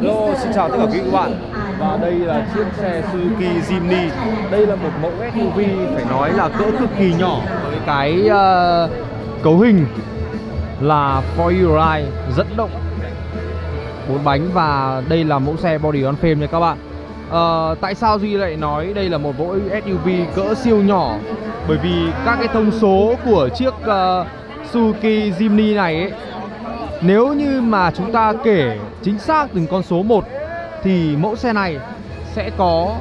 Hello, xin chào tất cả quý vị các bạn. Và đây là chiếc xe Suzuki Jimny. Đây là một mẫu SUV phải nói là cỡ cực kỳ nhỏ Với cái uh, cấu hình là 4 ride dẫn động bốn bánh và đây là mẫu xe body on frame nha các bạn. Uh, Tại sao Duy lại nói đây là một mẫu SUV cỡ siêu nhỏ? Bởi vì các cái thông số của chiếc uh, Suzuki Jimny này ấy nếu như mà chúng ta kể chính xác từng con số 1 Thì mẫu xe này sẽ có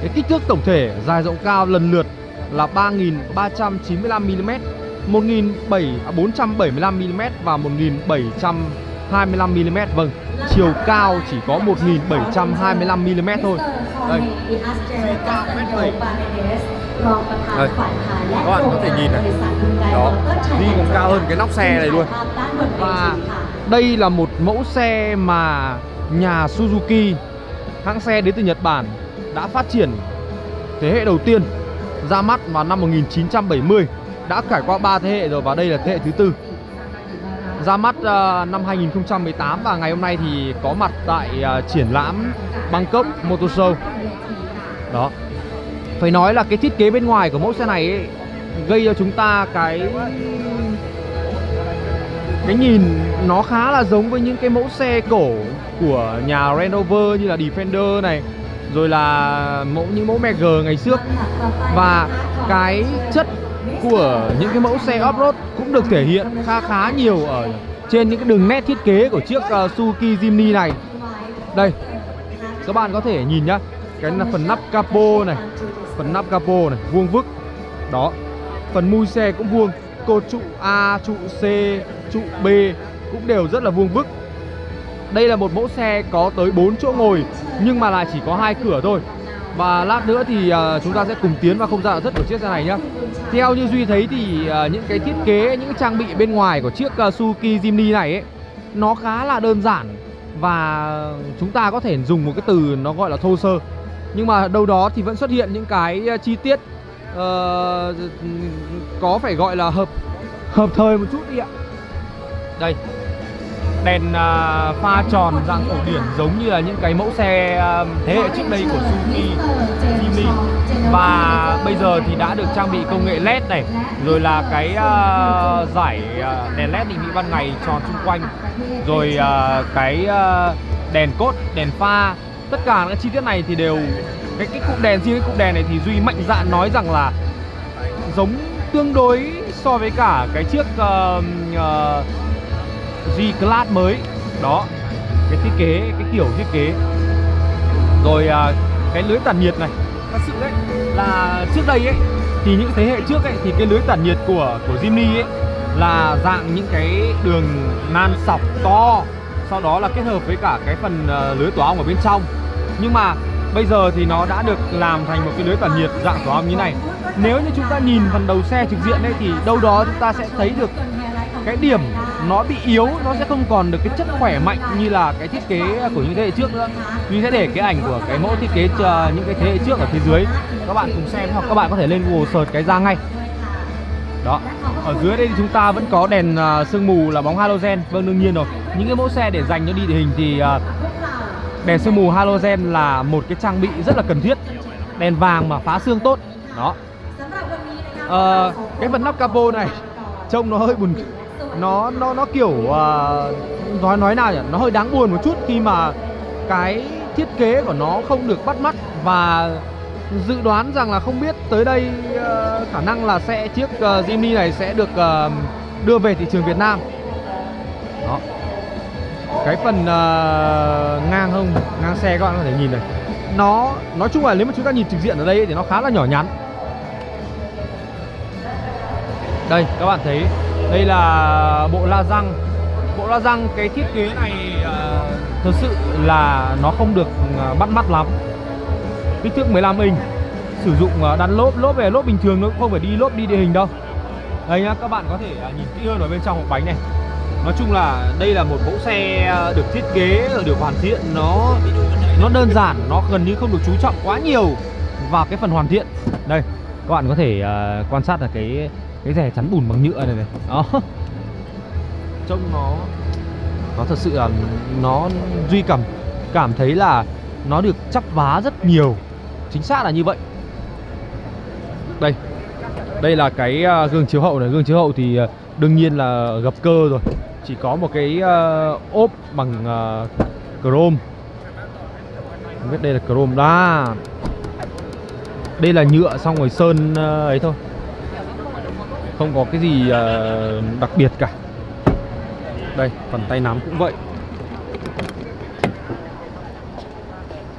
cái kích thước tổng thể dài rộng cao lần lượt là 3.395mm 1.475mm à, và 1.725mm Vâng, chiều cao chỉ có 1.725mm thôi. Đây, xe cao mét 7 đây, các bạn có thể nhìn này. Đó, đi còn cao hơn cái nóc xe này luôn. Và đây là một mẫu xe mà nhà Suzuki Hãng xe đến từ Nhật Bản đã phát triển thế hệ đầu tiên ra mắt vào năm 1970 Đã trải qua 3 thế hệ rồi và đây là thế hệ thứ tư. Ra mắt uh, năm 2018 và ngày hôm nay thì có mặt tại uh, triển lãm Bangkok Motor Show. Đó phải nói là cái thiết kế bên ngoài của mẫu xe này ấy, gây cho chúng ta cái cái nhìn nó khá là giống với những cái mẫu xe cổ của nhà Range Rover như là Defender này rồi là mẫu những mẫu Mag ngày trước và cái chất của những cái mẫu xe off-road cũng được thể hiện khá khá nhiều ở trên những cái đường nét thiết kế của chiếc uh, Suzuki Jimny này. Đây các bạn có thể nhìn nhá cái là phần nắp capo này phần nắp capo này vuông vức. Đó phần mui xe cũng vuông. Cột trụ A trụ C trụ B cũng đều rất là vuông vức. Đây là một mẫu xe có tới 4 chỗ ngồi nhưng mà lại chỉ có hai cửa thôi. Và lát nữa thì uh, chúng ta sẽ cùng tiến vào không gian nội thất của chiếc xe này nhé Theo như Duy thấy thì uh, những cái thiết kế, những cái trang bị bên ngoài của chiếc uh, Suzuki Jimny này ấy Nó khá là đơn giản. Và chúng ta có thể dùng một cái từ nó gọi là thô sơ nhưng mà đâu đó thì vẫn xuất hiện những cái ờ, chi tiết uh, có phải gọi là hợp hợp thời một chút đi ạ. Đây đèn uh, pha tròn dạng cổ điển giống như là những cái mẫu xe uh, thế hệ trước đây của Suzuki Jimny. Và bây giờ thì đã được trang bị công nghệ LED này rồi là cái uh, giải uh, đèn LED định vị ban ngày tròn xung quanh. Rồi uh, cái uh, đèn cốt đèn pha tất cả các chi tiết này thì đều cái cái cụm đèn riêng cái cụm đèn này thì duy mạnh dạn nói rằng là giống tương đối so với cả cái chiếc uh, uh, G Class mới. Đó cái thiết kế cái kiểu thiết kế. Rồi uh, cái lưới tản nhiệt này. Thật sự đấy là trước đây ấy thì những thế hệ trước ấy thì cái lưới tản nhiệt của của Jimny ấy là dạng những cái đường nan sọc to sau đó là kết hợp với cả cái phần uh, lưới tỏa ong ở bên trong. Nhưng mà bây giờ thì nó đã được làm thành một cái lưới tản nhiệt dạng tỏa ong như này. Nếu như chúng ta nhìn phần đầu xe trực diện đây thì đâu đó chúng ta sẽ thấy được cái điểm nó bị yếu nó sẽ không còn được cái chất khỏe mạnh như là cái thiết kế của những thế hệ trước nữa. Mình sẽ để cái ảnh của cái mẫu thiết kế chờ những cái thế hệ trước ở phía dưới. Các bạn cùng xem hoặc các bạn có thể lên Google search cái ra ngay. Đó ở dưới đây thì chúng ta vẫn có đèn ờ, sương mù là bóng halogen. Vâng đương nhiên rồi những cái mẫu xe để dành cho địa hình thì ờ, đèn sương mù halogen là một cái trang bị rất là cần thiết. Đèn vàng mà phá xương tốt. Đó. À, cái phần nắp capo này trông nó hơi buồn nó nó nó kiểu uh, nói nói nào nhỉ? Nó hơi đáng buồn một chút khi mà cái thiết kế của nó không được bắt mắt và dự đoán rằng là không biết tới đây uh, khả năng là sẽ chiếc uh, Jimny này sẽ được uh, đưa về thị trường Việt Nam. Đó cái phần uh, ngang hông ngang xe các bạn có thể nhìn này. Nó nói chung là nếu mà chúng ta nhìn trực diện ở đây thì nó khá là nhỏ nhắn. Đây các bạn thấy đây là bộ la răng. Bộ la răng cái thiết kế này ờ, uh, thực sự là nó không được uh, bắt mắt lắm. Kích thước 15 inch. Sử dụng uh, đan lốp lốp về lốp bình thường nó không phải đi lốp đi địa hình đâu. Đây nhá các bạn có thể uh, nhìn kỹ hơn ở bên trong hộp bánh này nói chung là đây là một mẫu xe ờ, được thiết kế được hoàn thiện. Nó nó đơn giản nó gần như không được chú trọng quá nhiều vào cái phần hoàn thiện. Đây các bạn có thể uh, quan sát là cái cái rẻ chắn bùn bằng nhựa này này. Đó. Trông nó nó thật sự là nó duy cảm cảm thấy là nó được chắp vá rất nhiều. Chính xác là như vậy. Đây đây là cái ờ, gương chiếu hậu này. Gương chiếu hậu thì đương nhiên là gập cơ rồi chỉ có một cái uh, ốp bằng uh, chrome. Không biết đây là chrome. Đó đây là nhựa xong rồi sơn uh, ấy thôi. Không có cái gì uh, đặc biệt cả. Đây phần tay nắm cũng vậy.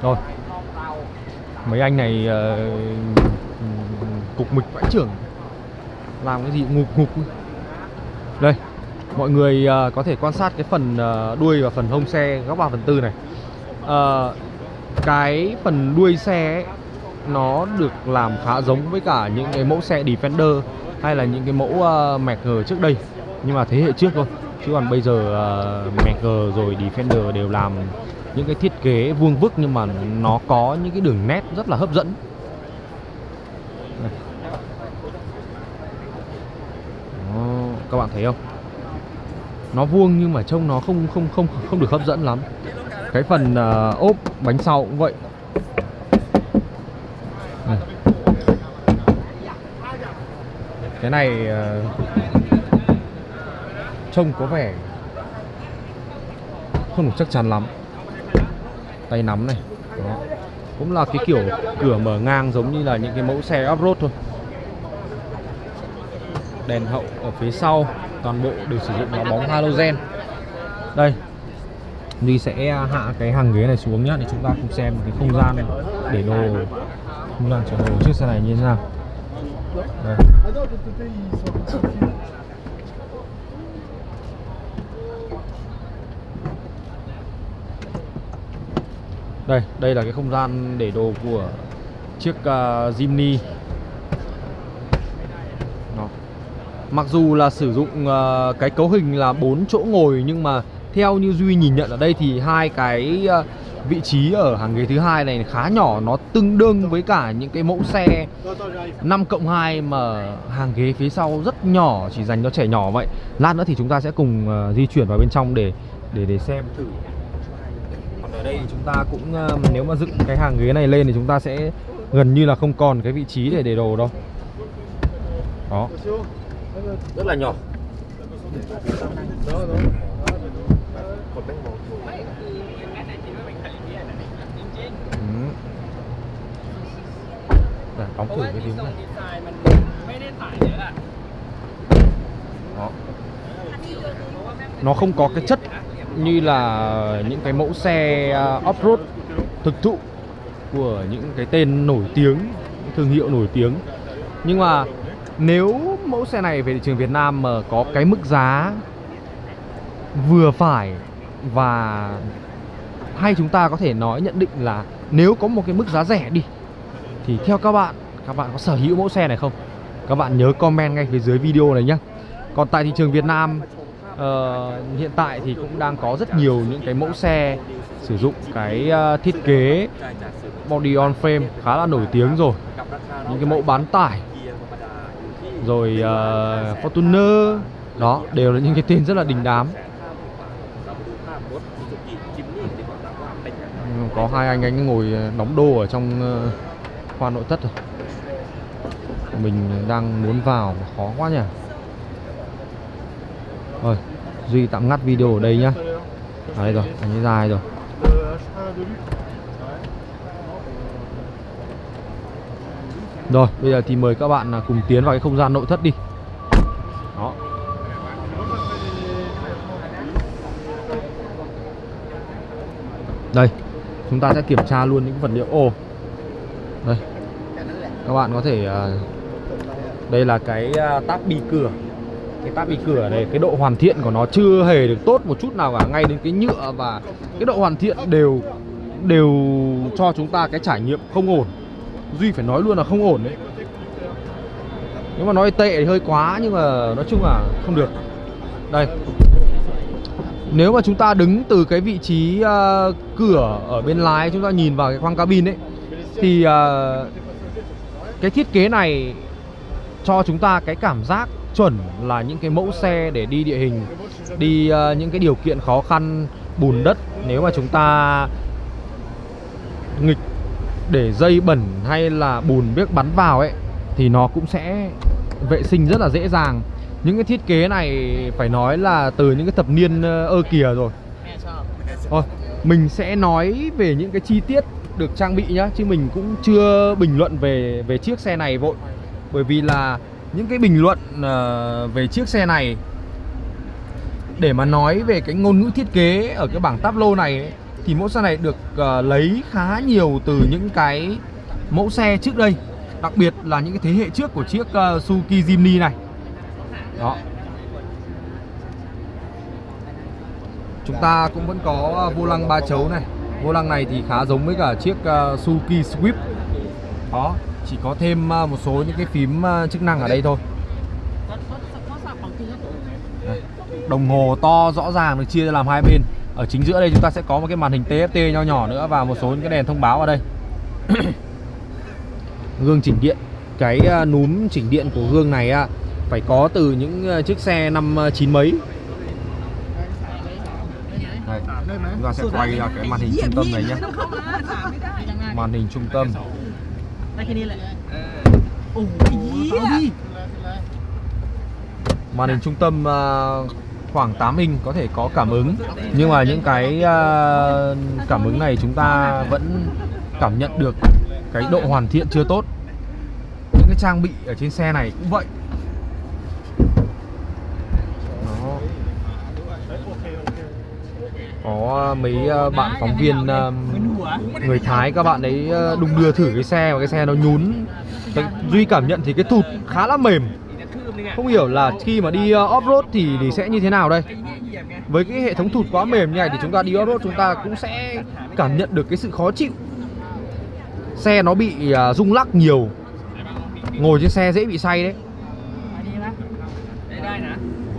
Rồi. Mấy anh này uh, cục mịch vãi trưởng. Làm cái gì ngục ngục đây mọi người uh, có thể quan sát cái phần uh, đuôi và phần hông xe góc 3 phần tư này. Uh, cái phần đuôi xe ấy, nó được làm khá giống với cả những cái mẫu xe Defender hay là những cái mẫu uh, Merc trước đây. Nhưng mà thế hệ trước thôi. Chứ còn bây giờ uh, Merc rồi Defender đều làm những cái thiết kế vuông vức nhưng mà nó có những cái đường nét rất là hấp dẫn. Đó, các bạn thấy không? Nó vuông nhưng mà trông nó không không không không được hấp dẫn lắm. Cái phần uh, ốp bánh sau cũng vậy. Này. cái này uh, trông có vẻ không được chắc chắn lắm. Tay nắm này. Đó. cũng là cái kiểu cửa mở ngang giống như là những cái mẫu xe off-road thôi. Đèn hậu ở phía sau toàn bộ đều sử dụng là bóng halogen. Đây Duy sẽ hạ cái hàng ghế này xuống nhá để chúng ta cùng xem cái không gian để đồ không gian chở đồ chiếc xe này như thế nào. Đây. đây đây là cái không gian để đồ của chiếc uh, Jimny Đó mặc dù là sử dụng uh, cái cấu hình là bốn chỗ ngồi nhưng mà theo như duy nhìn nhận ở đây thì hai cái uh, vị trí ở hàng ghế thứ hai này khá nhỏ nó tương đương với cả những cái mẫu xe 5 cộng 2 mà hàng ghế phía sau rất nhỏ chỉ dành cho trẻ nhỏ vậy. Lát nữa thì chúng ta sẽ cùng uh, di chuyển vào bên trong để để để xem thử. Còn ở đây thì chúng ta cũng uh, nếu mà dựng cái hàng ghế này lên thì chúng ta sẽ gần như là không còn cái vị trí để để đồ đâu. Đó rất là nhỏ Ừ. Đóng thử cái tiếng này Đó. Nó không có cái chất như là những cái mẫu xe à, off-road thực thụ của những cái tên nổi tiếng, thương hiệu nổi tiếng. Nhưng mà nếu mẫu xe này về thị trường Việt Nam mà có cái mức giá vừa phải và hay chúng ta có thể nói nhận định là nếu có một cái mức giá rẻ đi thì theo các bạn các bạn có sở hữu mẫu xe này không? Các bạn nhớ comment ngay phía dưới video này nhé còn tại thị trường Việt Nam uh, hiện tại thì cũng đang có rất nhiều những cái mẫu xe sử dụng cái uh, thiết kế body on frame khá là nổi tiếng rồi. Những cái mẫu bán tải rồi uh, Fortuner. Đó đều là những cái tên rất là đình đám. Có hai anh anh ngồi ờ, đóng đô ở trong ờ, khoa nội thất rồi. Mình đang muốn vào mà khó quá nhỉ. Rồi duy tạm ngắt video ở đây nhá. À, đây rồi anh ấy dài rồi. Rồi, bây giờ thì mời các bạn à, cùng tiến vào cái không gian nội thất đi. Đó. Đây, chúng ta sẽ kiểm tra luôn những vật liệu. Ô. đây. Các bạn có thể à, đây là cái à, táp bi cửa. Cái táp bi cửa này, cái độ hoàn thiện của nó chưa hề được tốt một chút nào cả. Ngay đến cái nhựa và cái độ hoàn thiện đều đều cho chúng ta cái trải nghiệm không ổn duy phải nói luôn là không ổn đấy. Nếu mà nói tệ thì hơi quá nhưng mà nói chung là không được. Đây. Nếu mà chúng ta đứng từ cái vị trí uh, cửa ở bên lái chúng ta nhìn vào cái khoang cabin ấy thì uh, cái thiết kế này cho chúng ta cái cảm giác chuẩn là những cái mẫu xe để đi địa hình đi uh, những cái điều kiện khó khăn bùn đất. Nếu mà chúng ta nghịch để dây bẩn hay là bùn biết bắn vào ấy thì nó cũng sẽ vệ sinh rất là dễ dàng. Những cái thiết kế này phải nói là từ những cái thập niên ơ kìa rồi. Thôi, mình sẽ nói về những cái chi tiết được trang bị nhá Chứ mình cũng chưa bình luận về về chiếc xe này vội. Bởi vì là những cái bình luận uh, về chiếc xe này Để mà nói về cái ngôn ngữ thiết kế ở cái bảng tablo này ấy, thì mẫu xe này được uh, lấy khá nhiều từ những cái mẫu xe trước đây Đặc biệt là những cái thế hệ trước của chiếc uh, Suzuki Jimny này. Đó. Chúng ta cũng vẫn có ờ, vô lăng ba chấu này. Vô lăng này thì khá giống với cả chiếc uh, Suzuki Swift. Đó, chỉ có thêm uh, một số những cái phím uh, chức năng ở đây thôi. Đây. Đồng hồ to rõ ràng được chia ra làm hai bên. Ở chính giữa đây chúng ta sẽ có một cái màn hình TFT nho nhỏ nữa Và một số những cái đèn thông báo ở đây. Gương chỉnh điện. Cái uh, núm chỉnh điện của gương này phải có từ những uh, chiếc xe năm uh, chín mấy. Đây, chúng ta sẽ quay ra cái màn hình trung tâm này nhé. Màn hình trung tâm. Màn hình trung tâm uh, khoảng 8 inch có thể có cảm ứng. Nhưng mà những cái uh, cảm ứng này chúng ta vẫn cảm nhận được cái độ hoàn thiện chưa tốt. Những cái trang bị ở trên xe này cũng vậy. Có mấy à, bạn phóng viên uh, người Thái các bạn ấy đung đưa thử cái xe và cái xe nó nhún. Cái, Duy cảm nhận thì cái thụt khá là mềm. Không hiểu là khi mà đi ờ, off-road thì, thì sẽ như thế nào đây? Với cái hệ thống thụt quá mềm như này thì chúng ta đi off-road chúng ta cũng sẽ cảm nhận được cái sự khó chịu. Xe nó bị ờ, rung lắc nhiều. Ngồi trên xe dễ bị say đấy.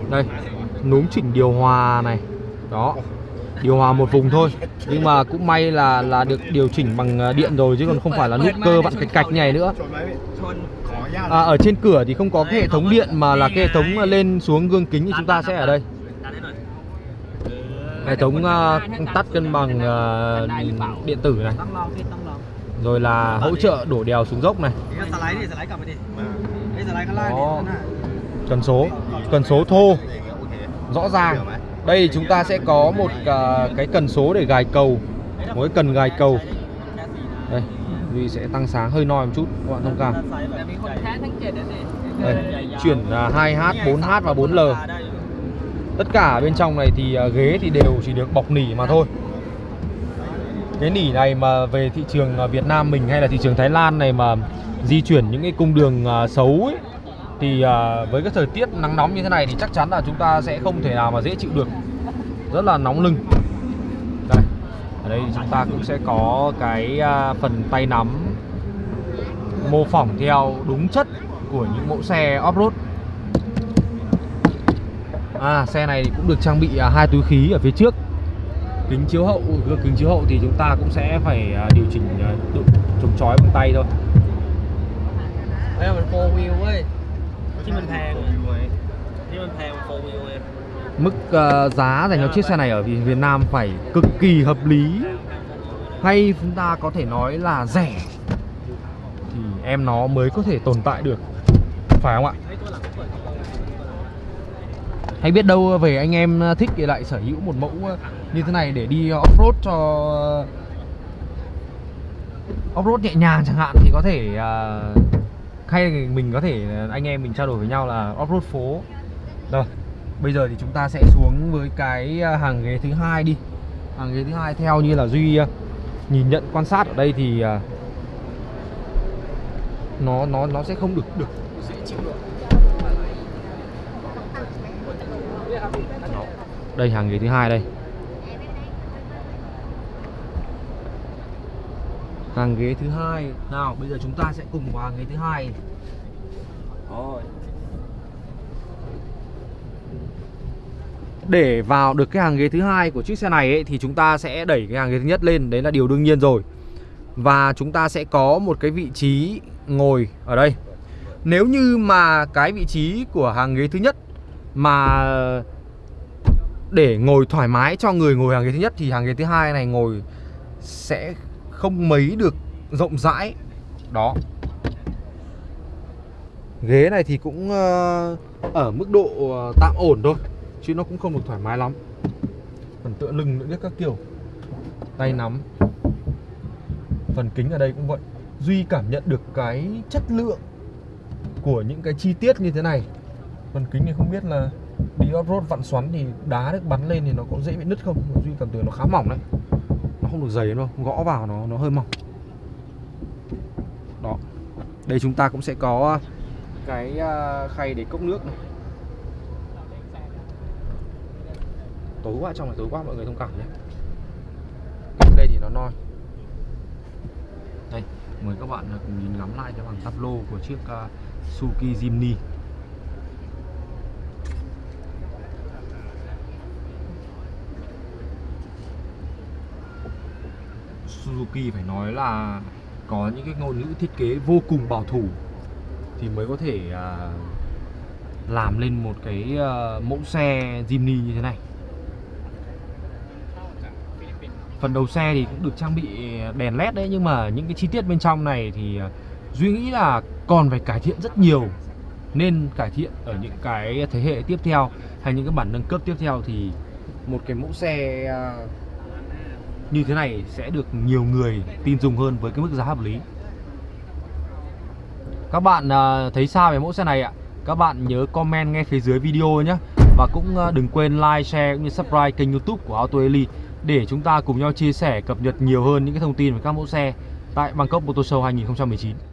Đây, núm chỉnh điều hòa này. Đó điều hòa một vùng thôi. Nhưng mà cũng may là là được điều chỉnh bằng ờ, điện rồi chứ còn không phải là nút cơ vặn cạch cạch này nữa à, ở trên cửa thì không có cái hệ thống điện mà là cái hệ thống à, lên xuống gương kính thì chúng ta sẽ ở đây. Hệ thống uh, tắt cân bằng uh, điện tử này. Rồi là hỗ trợ đổ đèo xuống dốc này. Đó. cần số. Cần số thô. Rõ ràng. Đây chúng ta sẽ có một uh, cái cần số để gài cầu. Mỗi cần gài cầu. Đây vì sẽ tăng sáng hơi noi một chút các bạn thông cảm. Đây, chuyển à, 2H, 4H và 4L Tất cả bên trong này thì à, ghế thì đều chỉ được bọc nỉ mà thôi. Cái nỉ này mà về thị trường à, Việt Nam mình hay là thị trường Thái Lan này mà di chuyển những cái cung đường xấu ấy thì với cái thời tiết nắng nóng như thế này thì chắc chắn là chúng ta sẽ không thể nào mà dễ chịu được. Rất là nóng lưng đây chúng ta cũng sẽ có cái à, phần tay nắm. Mô phỏng theo đúng chất của những mẫu xe off-road. À, xe này cũng được trang bị à, hai túi khí ở phía trước. Kính chiếu hậu kính chiếu hậu thì chúng ta cũng sẽ phải à, điều chỉnh độ chống chói bằng tay thôi. Đây là mình four wheel ấy. Chứ mình thèm. Chứ mình thèm four wheel em Mức uh, giá dành cho chiếc xe này ở Việt Nam phải cực kỳ hợp lý. Hay chúng ta có thể nói là rẻ. Thì em nó mới có thể tồn tại được. Phải không ạ? Hay biết đâu về anh em thích thì lại sở hữu một mẫu như thế này để đi off-road cho off-road nhẹ nhàng chẳng hạn thì có thể uh, hay mình có thể anh em mình trao đổi với nhau là off-road phố. Rồi bây giờ thì chúng ta sẽ xuống với cái à, hàng ghế thứ hai đi. Hàng ghế thứ hai theo như là duy à, nhìn nhận quan sát ở đây thì à, nó nó nó sẽ không được được. Dễ chịu được. Đây hàng ghế thứ hai đây. Hàng ghế thứ hai. Nào bây giờ chúng ta sẽ cùng vào hàng ghế thứ hai để vào được cái hàng ghế thứ hai của chiếc xe này ấy, thì chúng ta sẽ đẩy cái hàng ghế thứ nhất lên đấy là điều đương nhiên rồi. Và chúng ta sẽ có một cái vị trí ngồi ở đây. Nếu như mà cái vị trí của hàng ghế thứ nhất Mà để ngồi thoải mái cho người ngồi hàng ghế thứ nhất Thì hàng ghế thứ hai này ngồi sẽ không mấy được rộng rãi. Đó. Ghế này thì cũng ờ, ở mức độ ờ, tạm ổn thôi. Chứ nó cũng không được thoải mái lắm. Phần tựa lưng nữa biết các kiểu. Tay nắm. Phần kính ở đây cũng vậy. Duy cảm nhận được cái chất lượng Của những cái chi tiết như thế này. Phần kính thì không biết là Đi off-road vặn xoắn thì đá được bắn lên thì nó có dễ bị nứt không? Duy cảm tưởng nó khá mỏng đấy. Nó không được dày đâu, Gõ vào nó nó hơi mỏng. Đó. Đây chúng ta cũng sẽ có à, cái à, khay để cốc nước này. Tối quá trong này tối quá mọi người thông cảm nhé. Cái đây thì nó noi. Đây mời các bạn à, cùng nhìn ngắm lại cái bằng tắp lô của chiếc uh, Suzuki Jimny. Suzuki phải nói là có những cái ngôn ngữ thiết kế vô cùng bảo thủ thì mới có thể uh, làm lên một cái uh, mẫu xe Jimny như thế này. Phần đầu xe thì cũng được trang bị đèn led đấy, nhưng mà những cái chi tiết bên trong này thì à, duy nghĩ là còn phải cải thiện rất nhiều, nên cải thiện ở những cái thế hệ tiếp theo hay những cái bản nâng cấp tiếp theo thì một cái mẫu xe à, như thế này sẽ được nhiều người tin dùng hơn với cái mức giá hợp lý. Các bạn à, thấy sao về mẫu xe này ạ, các bạn nhớ comment ngay phía dưới video nhé. Và cũng đừng quên like, share cũng như subscribe kênh youtube của Auto Elite để chúng ta cùng nhau chia sẻ cập nhật nhiều hơn những cái thông tin về các mẫu xe tại Bangkok Motor Show 2019